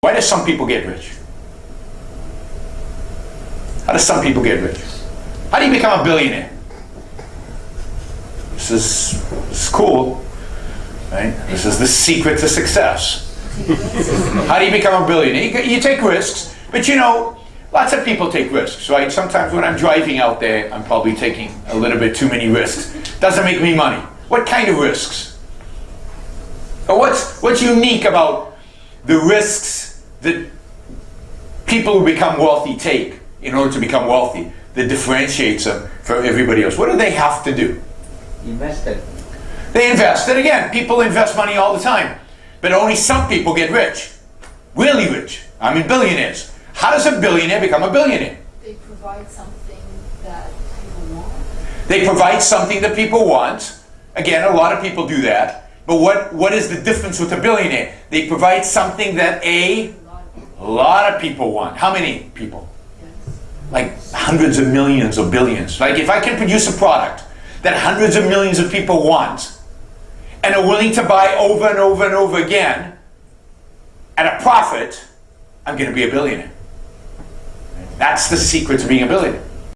Why do some people get rich? How do some people get rich? How do you become a billionaire? This is, this is cool, right? This is the secret to success. How do you become a billionaire? You, you take risks, but you know, lots of people take risks, right? Sometimes when I'm driving out there, I'm probably taking a little bit too many risks. Doesn't make me money. What kind of risks? Or what's, what's unique about the risks that people who become wealthy take in order to become wealthy that differentiates them from everybody else? What do they have to do? Invested. They invest. And again, people invest money all the time. But only some people get rich. Really rich. I mean billionaires. How does a billionaire become a billionaire? They provide something that people want. They provide something that people want. Again, a lot of people do that. But what, what is the difference with a billionaire? They provide something that a a lot of people want. How many people? Yes. Like hundreds of millions or billions. Like if I can produce a product that hundreds of millions of people want and are willing to buy over and over and over again at a profit, I'm going to be a billionaire. That's the secret to being a billionaire.